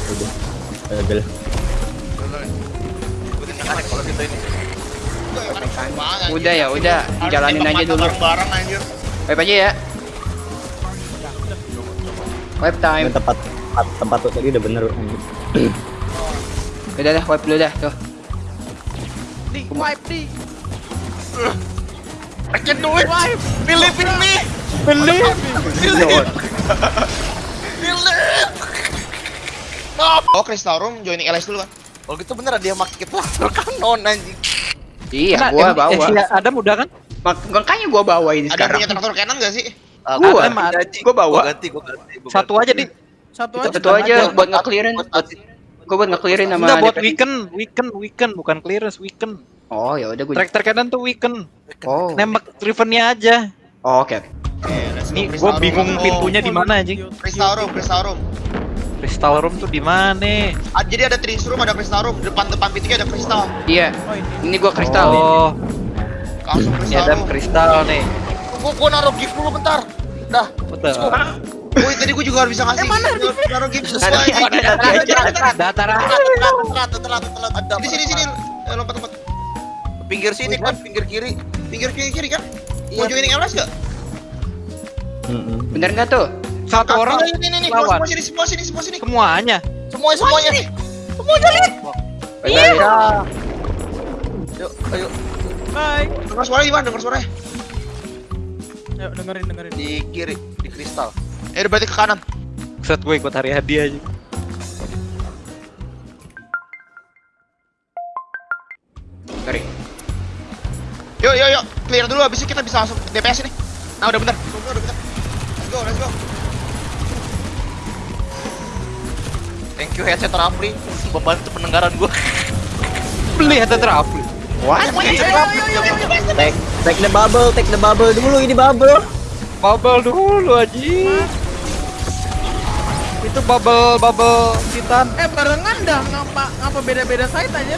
udah gagal. Yang aneh kalau gitu ini. Udah ya, udah. Jalanin aja dulu. Bareng anjir. Wipe aja ya. Wipe time. Tempat tempat, tempat tuh tadi udah bener. anjir. Udah dah, wipe dulu dah. Tuh. Di wipe di. I can do it. Believe in me. Believe. Believe. Believe. Oh, crystal room joining allies dulu kan. kalau gitu bener dia make kita kanon anjing. Iya, Nah, gua bawa. eh, si Adam udah kan? Mak- Makanya gua bawa ini Ada sekarang. punya traktor cannon gak sih? Ah, Gua. gua ganti, Gua bawa. Gua ganti, gua ganti. gua Satu ganti. aja di. Satu aja. Satu aja buat ganti. Gua buat nge-clearin sama Enggak buat weekend, weekend, weekend bukan clearance, weekend. Oh, ya udah gua. Tractor kanan tuh weekend. Oh. Nembak Rivennya aja. Oh, Oke. Nih gua bingung pintunya di mana anjing. Crystal room, crystal room. Crystal tuh di mana? Ah, jadi ada trees room, ada crystal room. Depan depan pintunya ada crystal. Iya. Oh ini. Ini gua kristal. Oh, Langsung ini crystal Adam room. kristal nih. Gua gua naruh gift dulu bentar. Dah. Betul. Woi, tadi gua juga harus bisa ngasih. Eh, mana? Taruh gift Ada- sesuai. ada- ada- ada- Telat, telat, telat, telat. Ada. Di sini sini. Eh, lompat lompat. Pinggir sini kan, pinggir kiri. Pinggir kiri kiri kan? Mau Iya. joining gak? Mm-mm. Bener nggak tuh? Satu orang ini ini ini, semua lawan. semua sini, semua sini, semua sini. semuanya. Semuanya semuanya. Bye-bye. Yuk, ayo. Hai. Dengar suara di mana? Dengar suara. Ayo dengerin dengerin. Di kiri, di kristal. Eh berarti ke kanan. Set gue ikut hari hadiah aja. Sorry. Yuk yuk yuk, clear dulu habis itu kita bisa langsung DPS ini. Nah udah bentar. Tunggu, udah bentar. Let's go, let's go. Thank you headset Rafli membantu pendengaran gue. Beli headset Rafli. What? Take, take the bubble, take the bubble dulu ini bubble. Bubble dulu aja. Itu bubble bubble titan. Eh barengan dah ngapa ngapa beda-beda site aja.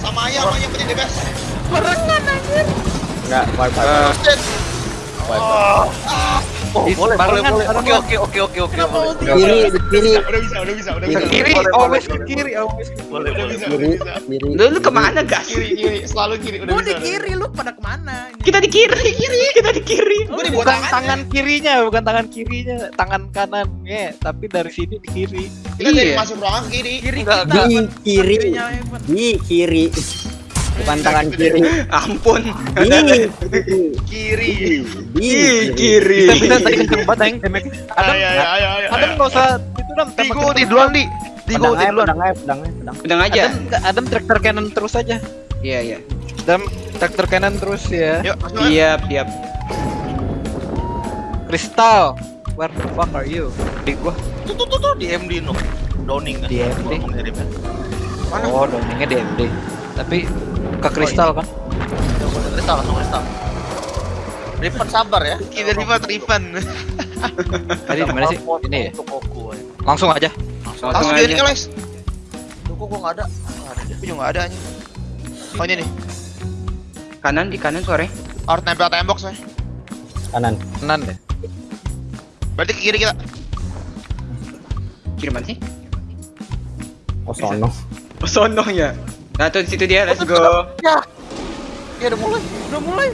Sama ayah, sama yang penting DPS. Barengan aja. Enggak, wipe Eh, Oh, boleh, barengan. Oke, oke, oke, oke, oke. Boleh. ulti? Kiri, kiri, Udah bisa, udah bisa, udah Kiri. bisa. Ke kiri, always ke kiri, always ke Udah bisa, udah kiri, bisa. kiri. Lu, lu ke mana gas? Kiri, kiri, selalu kiri. Udah bisa. di kiri, lu pada ke mana? Ini? Kita di kiri, kiri, kita di kiri. Bawah Bukan tangan. kirinya, bukan tangan kirinya, tangan kanannya, tapi dari sini di kiri. Kita dari Iya. masuk ruangan kiri. Kiri kita. Di kiri, di kiri. Bukan tangan kiri. Ampun. Kiri. kiri. kiri. Bisa bisa tadi kenceng banget yang damage. Adam. Adam nggak usah itu dam. Digo di duluan di. Aja, duluan. pedang aja, pedang pedang. Pedang aja. Adam, traktor cannon terus aja. Iya, iya. Adam traktor cannon terus ya. Siap, siap. Crystal, where the fuck are you? Di gua. Tuh tuh tuh tuh di MD no. Downing kan. Di MD. Gua ngirimnya. Mana? Oh, dongengnya di MD. Tapi ke kristal kan? Kristal langsung kristal. Riven sabar ya. Kita lima Riven. Tadi di mana sih? Ini ya. Ya. Langsung aja. Langsung Langsung aja. jadi guys. Tuh kok gua nggak ada. Aku juga nggak ada aja. Oh ini nih. Kanan di kanan sore. Harus nempel tembok saya. Kanan. Tenan deh. Berarti ke kiri kita. Kiri mana sih? Oh sono. Oh, sono ya. Nah, tuh di situ dia. Let's go. Ya udah mulai. Udah mulai.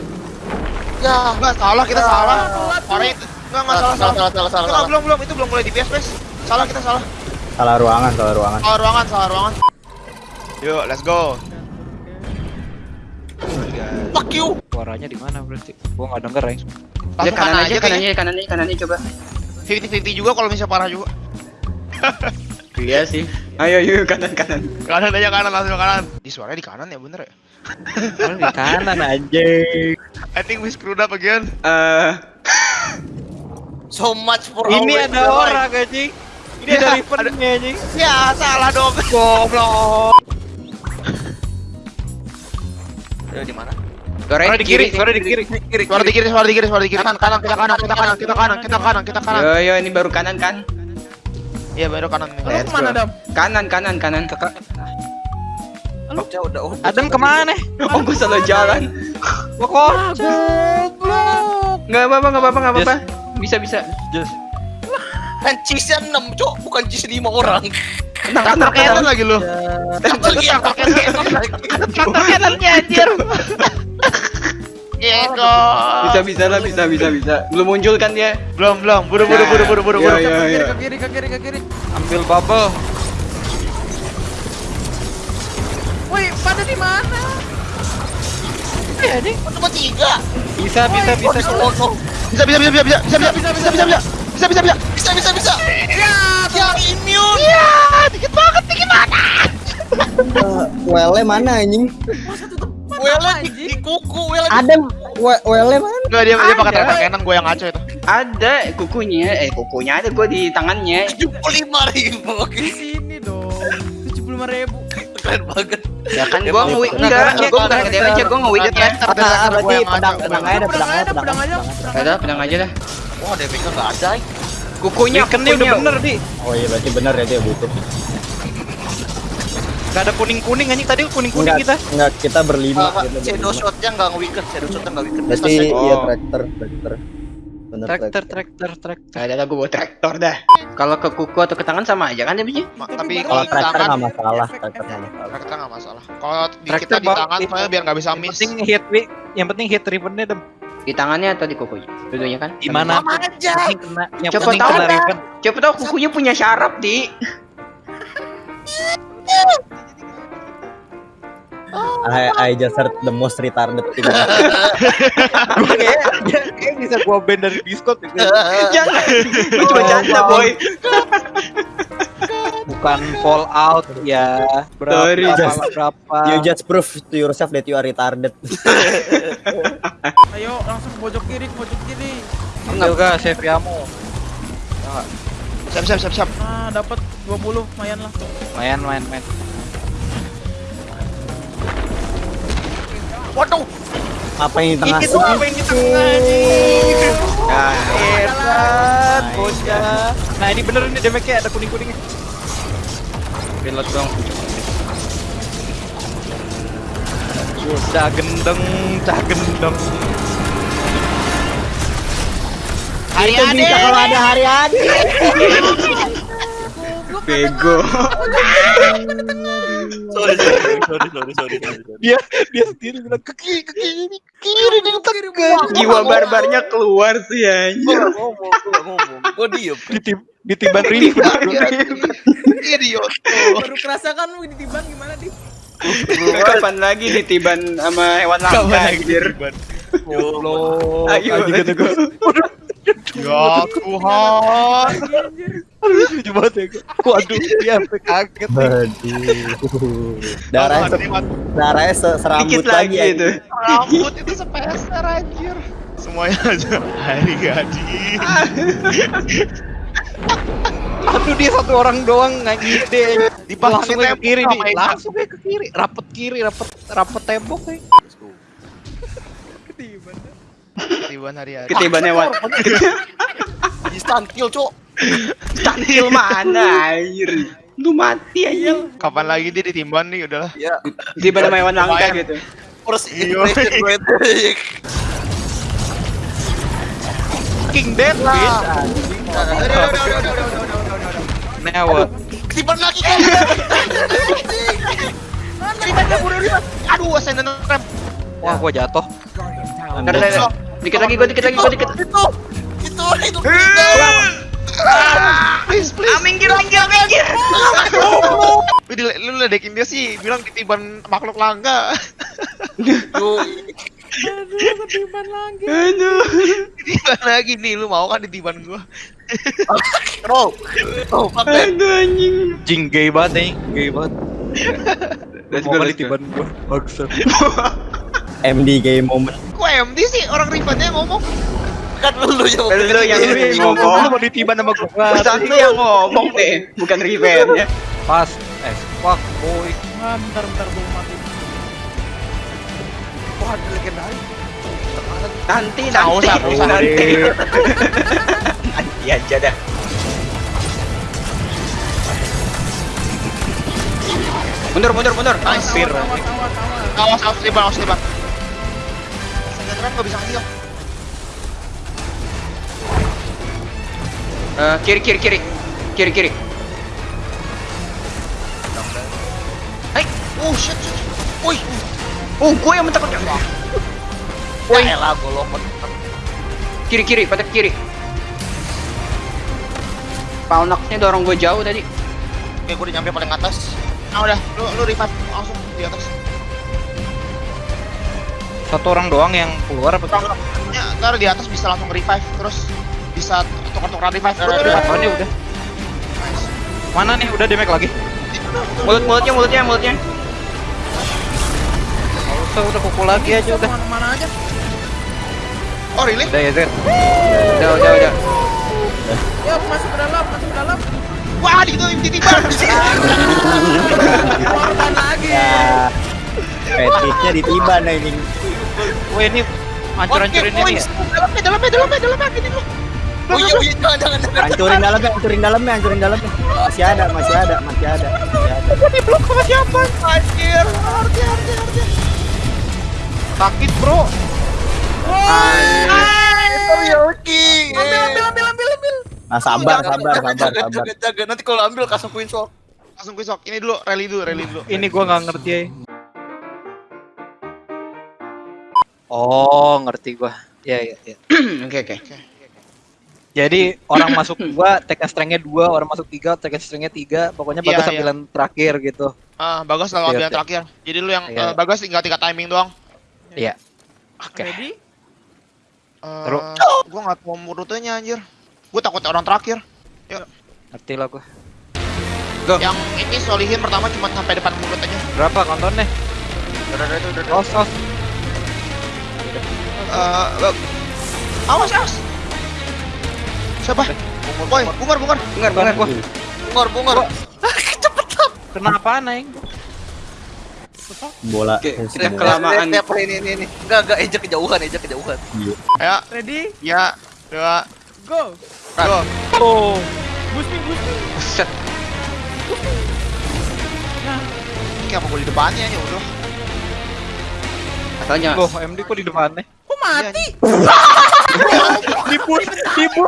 Ya. Enggak salah kita salah. telat. Orang itu enggak enggak salah Salah salah. salah salah salah. Enggak belum belum itu belum mulai di PS PS. Salah kita salah. Salah ruangan, salah ruangan. Salah ruangan salah ruangan. Yuk, let's go. Fuck you. Suaranya di mana berarti? Gua nggak denger ya. Lihat Langsung kanan aja, kayaknya. kanannya, kanannya, kanannya coba. 50-50 juga kalau misalnya parah juga. Iya sih. Ayo, yuk kanan kanan. Kanan aja kanan langsung kanan. Di suaranya di kanan ya bener ya? Kalau di kanan anjing. I think we screwed up again. Eh, So much for Ini our ada orang anjing. Ini Ya, ada Rivennya anjing. Ya salah dong. Goblok. Ya di mana? sore Suara di kiri, suara di kiri. Kiri. Suara di kiri, suara di kiri, suara di kiri. Kanan, kanan, kita kanan, kita kanan, kita kanan, kita kanan, kita kanan. Yo yo ini baru kanan kan? Iya baru kanan. Lu ke mana. Dam? Kanan kanan kanan. Lu udah udah. udah. Adam ke mana? Oh, gue salah jalan. Kok. Goblok. Nggak apa-apa, nggak apa-apa, nggak apa-apa. Bisa bisa. Just Kan cheese-nya 6, Cok. Bukan cheese 5 orang. Kanan tenang. lagi lu. Traktor kanan. Traktor kanannya anjir. Yego. Bisa bisa lah, bisa bisa bisa. Belum muncul kan dia? Belum, belum. Buru, buru, buru, buru, buru, buru. Iya, iya, Ke kiri, iya. ke kiri, ke kiri, ke kiri. ambil bubble. Woi, pada di mana? Cuma 3. Bisa bisa bisa. Bisa, bisa, bisa, bisa, bisa, bisa, bisa, bisa, bisa, bisa, bisa, bisa, bisa, bisa. Bisa bisa bisa. Ya, ya immune. Iya, dikit banget, dikit banget. Eh, Wele mana anjing? Wele di, di kuku, wele Ada we- wele mana? Enggak dia dia pakai Ada. traktor kanan, gue yang ngaco itu. Ada kukunya, eh kukunya ada gue di tangannya. 75 ribu. Di sini dong. 75 ribu. Keren banget. Ya kan Dia gue mau- nge-wig enggak, gue bukan enggak, ke Dia ya. traktor, dia Ah, traktor, gue berarti pedang, pedang aja, dah, pedang aja, aja, pedang aja, aja. pedang aja. Ada, pedang aja dah. Wah, damage-nya enggak ada. Kukunya, Kan dia udah kukunya. bener di. Oh iya berarti benar ya dia butuh. Gak ada kuning kuning anjing tadi kuning kuning Enggak, kita. enggak kita berlima. Uh, kita shadow shot-nya enggak nge-weaken, shadow shot-nya enggak weaken. Berarti Selesai. iya Oh. traktor, traktor. Bener Traktor traktor traktor. Ada lah gue bawa traktor dah. Kalau ke kuku atau ke tangan sama aja kan damage-nya? Ma- Tapi Kalau traktor tangan, nggak masalah, traktor nggak masalah. traktor nggak masalah. Kalau di kita di tangan, soalnya biar nggak bisa Yang miss. penting hit wi, yang penting hit Rivennya dem. Di tangannya atau di kukunya? Dulunya kan? Di mana? Aja. Yang yang Coba tahu. Siapa tahu kukunya punya syaraf, Di. I, I just heard the most retarded thing. Gue kayak kayak bisa gua ban dari Discord. Jangan. Lu cuma canda, boy. Bukan Fallout ya. Berapa Sorry, berapa, just- berapa. You just prove to yourself that you are retarded. Ayo langsung ke pojok kiri, ke pojok kiri. Enggak enggak save Yamo. Siap siap siap siap. Nah, dapat 20 lumayan lah. Main main main. Waduh. Apa yang di tengah? Itu apa yang di tengah nih? Nah, Hebat, bocah. Nah ini bener ini damage-nya ada kuning-kuningnya. Reload dong. Cah gendeng, cah gendeng. Hari Itu bisa kalau ada hari ada. bego. Sorry, sorry, sorry, sorry, sorry, sorry. Dia dia sendiri bilang ke kiri, ke kiri, ke kiri dia tekan. Jiwa barbarnya keluar sih gak ngomong, ngomong. Diem. Ditib ditiban Rini. Idiot. Baru kerasa kan lu ditimbang gimana di? Kapan lagi ditiban sama hewan langka anjir. Goblok. Ayo, gua. Ya Tuhan. Aduh, lucu banget ya. Waduh, dia sampai kaget nih. Aduh. Darahnya se darahnya se serambut Dikit lagi lagi itu. Rambut itu sepeser anjir. Semuanya aja hari gadi. Aduh dia satu orang doang nggak ngide. Dipasangin langsung ke kiri nih. Langsung ke kiri. Rapet kiri, rapet rapet tembok nih. Ketiban ketibaan hari-hari. Ketiban hewan. Di kill Cok. Stantil mana air Lu mati aja. Kapan lagi dia ditimbang nih udahlah. Iya. Ditimbang sama hewan langka gitu. Terus inflation rate. King dead lah. Newot. ketibaan lagi kan. Ketiban kabur Aduh, ascendant ramp. Wah, gua jatuh. Ntar. Dikit lagi gua dikit lagi gua dikit. Itu, itu, itu. Please, please. Minggir lagi, minggir. Di- lu ledekin dia sih, bilang ketiban makhluk langka. Aduh, ketiban lagi. Aduh. Ketiban lagi nih, lu mau kan ditiban gua? bro. Oh. Aduh anjing. Jing gay banget nih, gay banget. Let's Mau go, kali tiban gua. Bagus. MD game moment. Kok MD sih orang ribatnya ngomong? Kan lu yang Lu lu yang Lu ngomong. mau ditiban sama gua. Pesan lu yang ngomong deh, bukan Riven ya. Pas. Eh, fuck boy. Ah, bentar, bentar, belum mati. Wah, ada legendaris. Nanti nanti usah. nanti. Nanti aja dah. Mundur mundur mundur. Hampir. Tawar, tawar, tawar. Awas, awas, tiban, awas, tiban. Saya rem gak bisa ngeheal. Eh, kiri kiri kiri. Kiri kiri. Hai. Oh, shit, shit. shit. Oh, gue yang mentakut. Woi, elah golok. Kiri kiri, pada kiri. Paunaknya dorong gue jauh tadi. Oke, gue udah nyampe paling atas. Nah, udah, lu, lu revive langsung di atas. Satu orang doang yang keluar apa? Ya, ntar di atas bisa langsung revive, terus bisa tukar-tukar revive. Udah, udah, Oh, ini udah. Mana nih? Udah damage lagi. Mulut mulutnya mulutnya mulutnya. Nggak usah, udah pukul lagi aja udah. Mana-mana aja. Oh, really? Udah ya, Zed. Udah udah udah. Ya, masuk ke dalam, masuk ke dalam. Wah, di itu ditiban. Korban lagi. Ya. Fetishnya ditiban ini. Wah, ini hancur-hancurin ini ya. Dalamnya, dalamnya, dalamnya, dalamnya, gini lu. Oh iya, iya, jangan, jangan, jangan. Hancurin dalamnya, hancurin dalamnya, hancurin dalamnya. Masih ada, masih ada, masih ada. Masih ada. Anjir, arti, arti, arti. Sakit, Bro. Yoki. Ambil, ambil, ambil, ambil, ambil. Nah, sabar, sabar, sabar, Jaga, sabar. jaga, jaga. Nanti kalau ambil kasih queen sword. Langsung. Ini dulu, rally dulu, rally dulu. Ini gua nggak ngerti ya. Oh, ngerti gua. Ya, ya, ya. Oke oke. Jadi orang masuk dua, tekan strength-nya dua, orang masuk tiga, tekan strength-nya tiga. Pokoknya Iya, bagas iya. ambilan terakhir gitu. Ah, bagus yang oke. terakhir. Jadi lu yang Iya. eh, bagus tinggal tiga timing doang. Iya. Oke. Ready? Eh, Terus? gua nggak tahu rutenya anjir. Gua takut orang terakhir. Ngerti lah gua. Yang ini solihin pertama cuma sampai depan mulut aja. Berapa kontonnya? Udah, udah, udah, udah, udah. Os, os. Bag- awas, awas. Siapa? Boy, bungar, bungar. Bungar, bungar. Bungor, bungor. Kenapa naik? Bola. Oke, bola. kelamaan. Lihat, ini, ini, ini. Enggak, enggak, ejek kejauhan, ejek kejauhan. Ayo, Ready? ya, dua, Go. go. Oh. Boost me. Set. Ini apa gua di depannya ya udah. Katanya. Loh, MD kok di depan nih? Kok mati? Iya, dipur, dipur.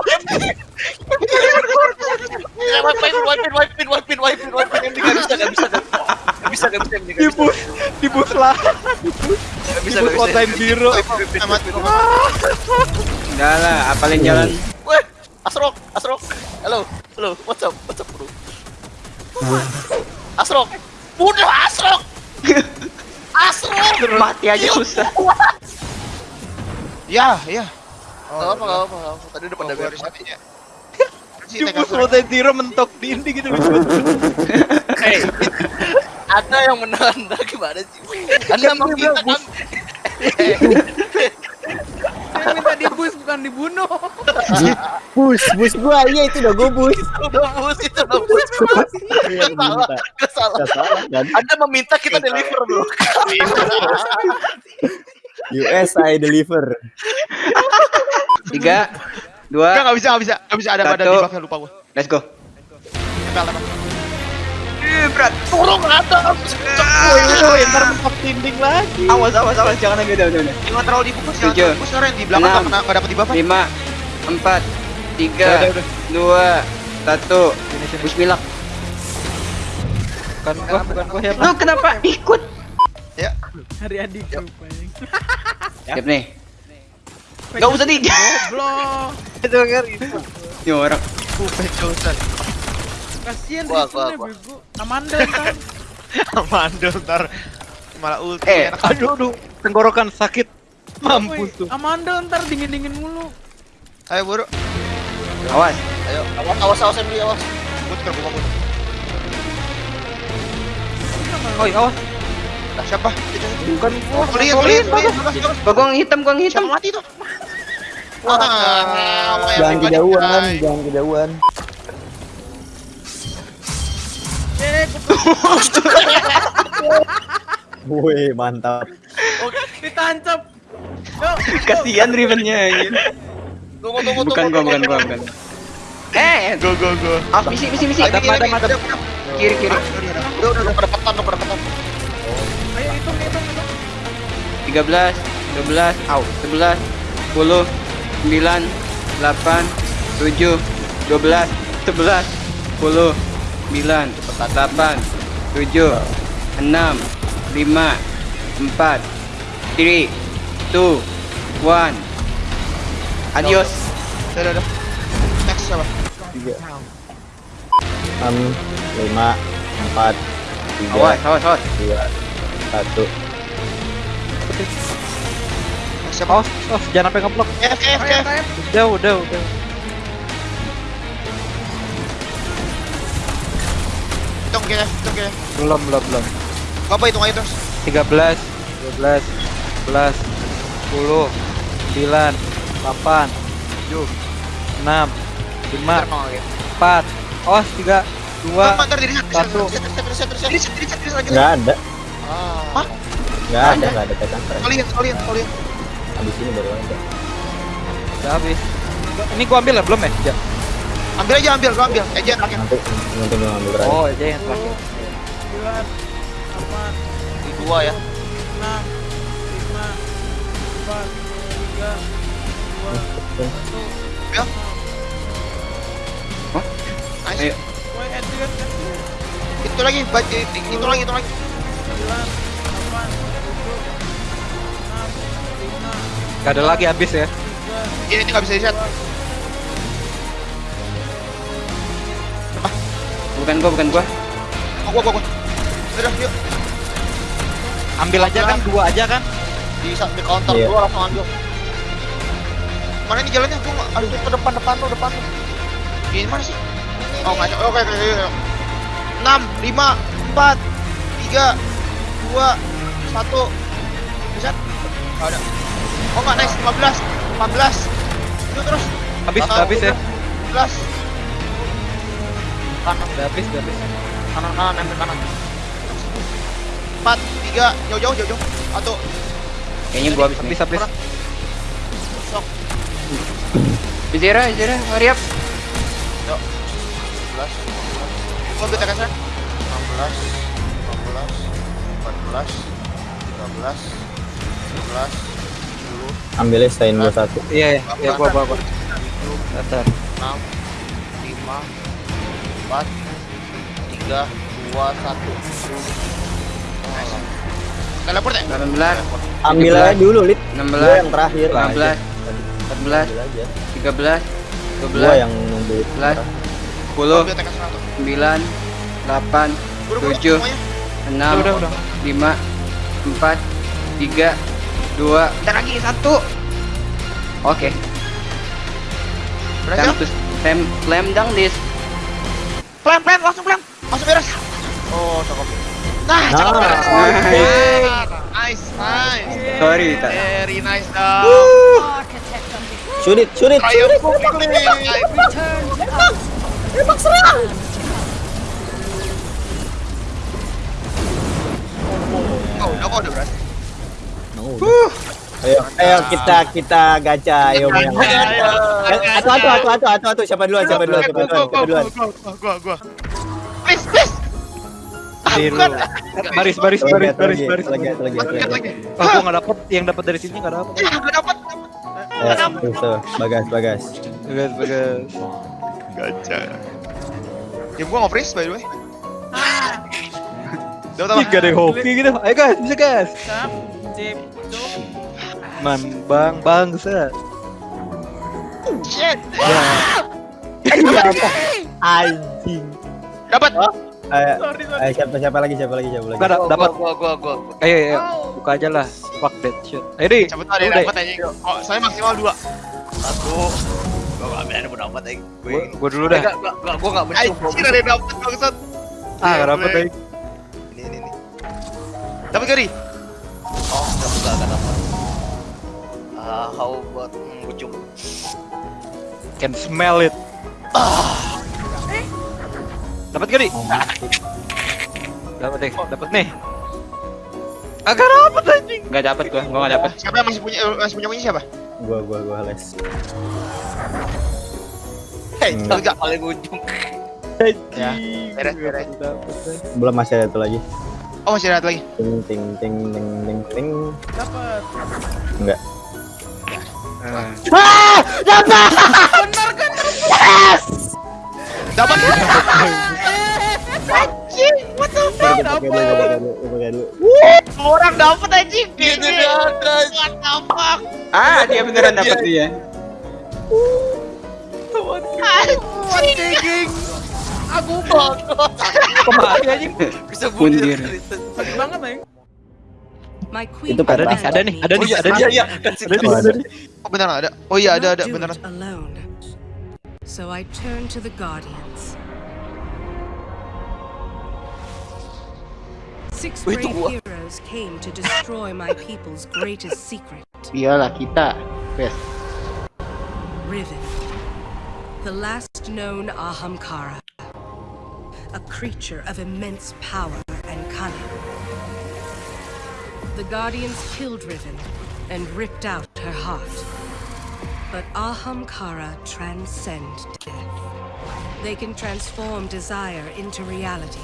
Wipe pin, wipe pin, wipe pin. MD gak bisa, gak bisa, gak bisa, gak bisa. Dipur, dipur lah. Gak bisa, gak bisa. Kota zero. Enggak lah, apalin jalan Mati aja susah. Ya, ya. Gak apa, gak apa, gak apa. Tadi udah pada Oh, beres. ya. Dibus Tekken time zero mentok dinding gitu. Hey, Anda yang menang Anda gimana sih? Anda meminta kan? Saya minta di boost bukan dibunuh. Bus, bus gua iya itu udah gua bus. Udah bus itu udah bus. Iya, Gak salah, minta. gak salah. Gak salah kan? Anda meminta kita deliver bro. US I deliver. Tiga, dua, enggak bisa, enggak bisa. Enggak bisa ada ada Satu. di lupa gua. let's go. Tempel, tempel. Turun ke atas. Woi, ntar mentok dinding lagi. Awas, awas, awas, jangan lagi udah, udah, udah. Jangan terlalu dibungkus, jangan dibungkus yang di belakang Enam. enggak kena enggak dapat di buff. Lima, empat, tiga, dua, satu. Bismillah. Bukan gua, bukan gua siapa? Lu kenapa ikut? Hari adik rupanya. Siap nih. Gak usah di. Goblok. Denger itu. Ini orang. Kasihan Gua, Rizwan gua, gua. bego. Amanda kan. Mandel ntar malah ulti Eh, enak. Aduh, aduh. Tenggorokan sakit. Mampus tuh. Amanda ntar dingin-dingin mulu. Ayo buru. Awas. Ayo, awas, awas, awas, Emily, awas. But ke buka Oh, iya, awas. Siapa? Bukan gua. Lihat, lihat. Bagong hitam, gong Siapa hitam. mati tuh? Wah, Jangan kejauhan, jangan kejauhan. Woi, mantap. ditancap. Yo, Kasihan Rivennya anjir. Tunggu, tunggu, tunggu. Bukan gua, bukan gua, bukan. Eh, Go go go. ah, misi, misi, misi. Ada ada ada. Kiri, kiri. Udah, udah, udah pada petan, udah pada petan. ayo hitung, hitung, hitung. 13, 12, au, 11, 10, 9, 8, 7, 12, 11, 10, 9, 8, 7, 6, 5, 4, 3, 2, 1. Adios. Udah udah, udah. Next siapa? Enam, lima, empat, tiga, Awas, awas, awas. dua, satu. Siapa? Awas, awas. Jangan sampai ngeblok. F F F. Udah, udah, udah. Hitung F, hitung F. Belum, belum, belum. Apa hitung aja terus? 13, 12, 11, 10, 9, 8, 7, 6, 5, 4, awas 3, 2, Ntar diri satu. Nggak ada, Hah? nggak ada, nggak ada tekan. Kalian, kalian, kalian. Abis ini baru ada. udah habis. Ini gua ambil ya, belum ya? Ya. Ambil aja, ambil, gua ambil. Ejen terakhir. Nanti, nanti gue ngambil berani. Oh, aja yang terakhir. Di dua ya. enam, lima, empat, tiga, dua, satu. Ya. Ayo. Itu lagi, baca itu lagi, itu lagi. Gak ada lagi habis ya. Iya, ini nggak bisa di-set. Bukan gua, bukan gua. Oh, gua, gua, gua. Sudah, yuk. Ambil aja kan, iya. dua aja kan? Di, di counter, iya. gua langsung ambil. Mana ini jalannya? Gua aduh ke depan depan lo, depan lo. Ini mana sih? Oh, ada. Oke, oke, oke. Enam, lima, empat, tiga, dua, satu. Bisa? Nggak ada. Oh, nggak nice. Lima belas, empat belas. Itu terus. Habis, habis ya. belas. Kanan, Udah habis, udah habis. kanan, kanan, ambil kanan. Empat, tiga, jauh, jauh, jauh, jauh. Satu. Kayaknya gua habis nih. Habis, habis. Sok. Izira, Izira, hurry up. 11 Gua ambil TKS 16 15 14 13 14 10 Ambilnya stain gua satu. Iya, iya, iya, gua, gua, gua. Datar. 6 5 4 3 2 1 Teleport ya? 18, Ambil aja dulu, Lid. 16, Gua yang terakhir. 15, 14, Ambil aja. 13, Gua 12, yang nunggu. 11, 10, Gua ambil TKS 1 9, 8, Buru-buru 7, semuanya. 6, Udah, udah. 5, 4, 3, 2, dan lagi 1. Oke, time to slam, slam dunk this. Pelan, pelan, langsung pelan Langsung beres. Oh, cakep. Nah, Nah, cakep beres nice. Nice, nice Sorry, tak. Very nice dong Shoot it, shoot it, shoot Triumph it. quickly Oh, udah kok udah berhasil Ayo, ayo kita kita gacha ayo yang Atu atu atu atu atu atu siapa duluan siapa duluan siapa duluan siapa duluan Gua, gua Please, please Biru. Baris, baris, baris, baris, lagi, baris. lagi, lagi, Lagi, satu lagi lagi. Oh, gua nggak dapet. Yang dapat dari sini nggak dapet. Ya, gak dapet Ya, bagas bagas Bagus, bagus. Gacha Game gua nge-freeze by the way Udah Ih, gak ada hoki gitu. Ayo guys, bisa guys. Man, bang, bangsa. Shit anjing Dapat ayo Sorry, sorry. ayo siapa siapa lagi siapa lagi siapa lagi Gak dapat. Gua, gua, gua. Ayo, ayo, buka aja lah. Fuck that shit. Ayo deh. Cepet Udah. dapat aja Oh, saya maksimal dua Satu. Ada gua dapat. Gue Gua, dulu dah. Gak, gak, gak, gua gak mencium. Anjir ada yang dapet bangsat Ah, gak dapet Boleh. deh. Ini, ini, ini Dapat Ri? Oh, gak, gak, gak dapat. Ah, how about hmm, gua cium. Can smell it. Dapat gak, Di? Dapat deh, dapat nih. Agak dapat anjing. Gak dapet gua, gua gak dapet. Siapa yang masih punya masih punya punya siapa? gua gua gua les Hei, Hmm. enggak. Paling ujung. Ya, beres, beres. belum masih ada satu lagi Oh, masih ada lagi. ting ting ting ting ting ting Dapat. enggak Dapat. Coba pakai dulu, coba pakai dulu, coba pakai dulu. Orang dapat anjing. Gitu ada. What the fuck? Ah, dia beneran dapet dia. Anjing. Aku bang. Kok mati anjing? Bisa bunuh. Pundir. Sakit banget, Neng. My queen Itu Ada nih, ada nih, ada Oh nih, iya, ada nih. iya, iya. Ada nih, Oh, ada ada. nih. Oh, ada. Oh iya, ada ada alone. So I turn to the Guardians. Six brave what? heroes came to destroy my people's greatest secret, iyalah kita Riven. The last known Ahamkara. A creature of immense power and cunning. The Guardians killed Riven and ripped out her heart. But Ahamkara transcend death. They can transform desire into reality,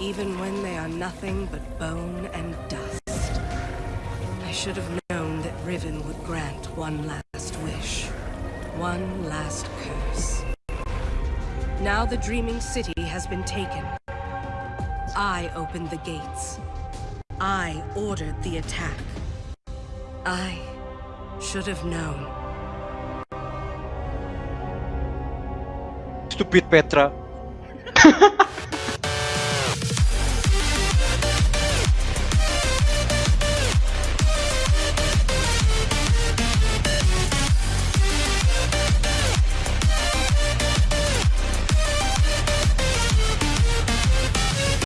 even when they are nothing but bone and dust. I should have known that Riven would grant one last wish, one last. Now the Dreaming City has been taken. I opened the gates. I ordered the attack. I should have known. Stupid Petra.